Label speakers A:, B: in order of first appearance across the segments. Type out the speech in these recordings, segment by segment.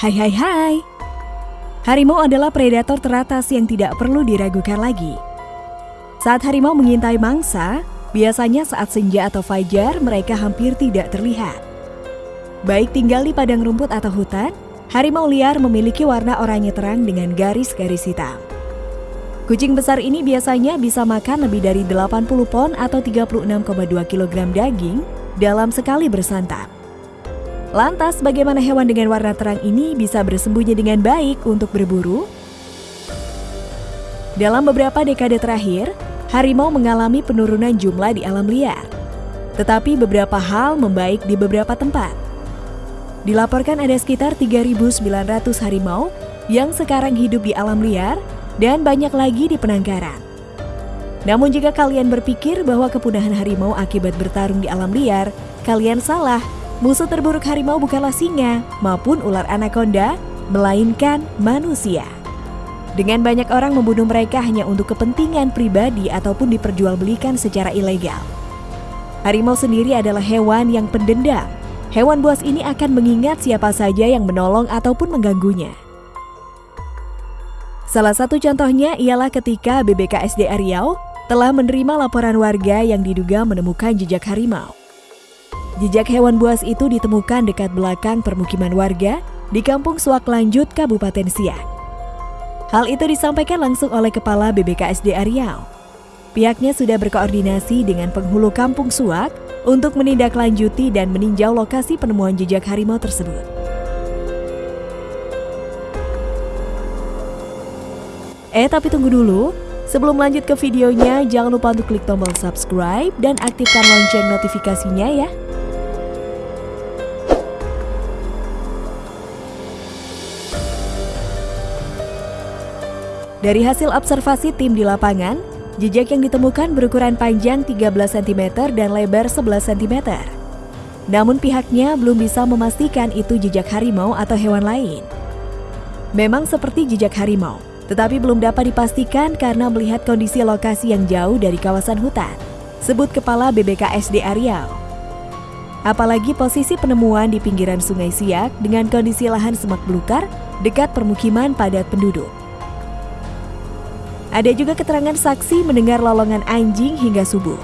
A: Hai hai hai. Harimau adalah predator teratas yang tidak perlu diragukan lagi. Saat harimau mengintai mangsa, biasanya saat senja atau fajar mereka hampir tidak terlihat. Baik tinggal di padang rumput atau hutan, harimau liar memiliki warna oranye terang dengan garis-garis hitam. Kucing besar ini biasanya bisa makan lebih dari 80 pon atau 36,2 kg daging dalam sekali bersantap. Lantas bagaimana hewan dengan warna terang ini bisa bersembunyi dengan baik untuk berburu? Dalam beberapa dekade terakhir, harimau mengalami penurunan jumlah di alam liar. Tetapi beberapa hal membaik di beberapa tempat. Dilaporkan ada sekitar 3.900 harimau yang sekarang hidup di alam liar dan banyak lagi di penangkaran. Namun jika kalian berpikir bahwa kepunahan harimau akibat bertarung di alam liar, kalian salah. Musuh terburuk harimau bukanlah singa maupun ular anaconda, melainkan manusia. Dengan banyak orang membunuh mereka hanya untuk kepentingan pribadi ataupun diperjualbelikan secara ilegal. Harimau sendiri adalah hewan yang pendendam. Hewan buas ini akan mengingat siapa saja yang menolong ataupun mengganggunya. Salah satu contohnya ialah ketika BBKSD Riau telah menerima laporan warga yang diduga menemukan jejak harimau. Jejak hewan buas itu ditemukan dekat belakang permukiman warga di Kampung Suak Lanjut, Kabupaten Siak. Hal itu disampaikan langsung oleh Kepala BBKSD Riau. Pihaknya sudah berkoordinasi dengan penghulu Kampung Suak untuk menindaklanjuti dan meninjau lokasi penemuan jejak harimau tersebut. Eh tapi tunggu dulu, sebelum lanjut ke videonya jangan lupa untuk klik tombol subscribe dan aktifkan lonceng notifikasinya ya. Dari hasil observasi tim di lapangan, jejak yang ditemukan berukuran panjang 13 cm dan lebar 11 cm. Namun pihaknya belum bisa memastikan itu jejak harimau atau hewan lain. Memang seperti jejak harimau, tetapi belum dapat dipastikan karena melihat kondisi lokasi yang jauh dari kawasan hutan, sebut Kepala BBKSD Riau. Apalagi posisi penemuan di pinggiran Sungai Siak dengan kondisi lahan semak belukar dekat permukiman padat penduduk. Ada juga keterangan saksi mendengar lolongan anjing hingga subuh.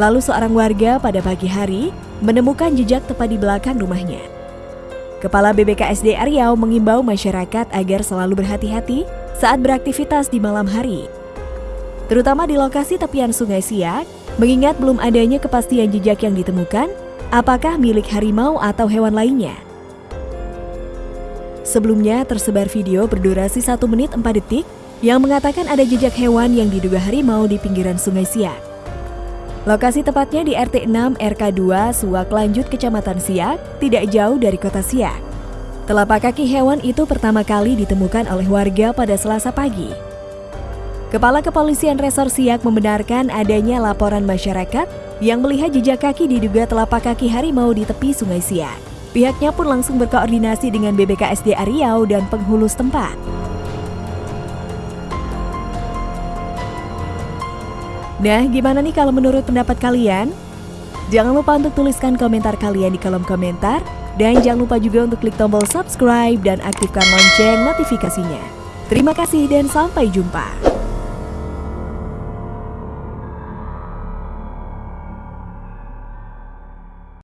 A: Lalu seorang warga pada pagi hari menemukan jejak tepat di belakang rumahnya. Kepala BBKSD Riau mengimbau masyarakat agar selalu berhati-hati saat beraktivitas di malam hari. Terutama di lokasi tepian Sungai Siak, mengingat belum adanya kepastian jejak yang ditemukan, apakah milik harimau atau hewan lainnya. Sebelumnya tersebar video berdurasi 1 menit 4 detik yang mengatakan ada jejak hewan yang diduga harimau di pinggiran Sungai Siak. Lokasi tepatnya di RT 6 RK 2 Suak Lanjut Kecamatan Siak, tidak jauh dari kota Siak. Telapak kaki hewan itu pertama kali ditemukan oleh warga pada selasa pagi. Kepala Kepolisian Resor Siak membenarkan adanya laporan masyarakat yang melihat jejak kaki diduga telapak kaki harimau di tepi Sungai Siak. Pihaknya pun langsung berkoordinasi dengan BBKSD Riau dan penghulu setempat. Nah, gimana nih kalau menurut pendapat kalian? Jangan lupa untuk tuliskan komentar kalian di kolom komentar. Dan jangan lupa juga untuk klik tombol subscribe dan aktifkan lonceng notifikasinya. Terima kasih dan sampai jumpa.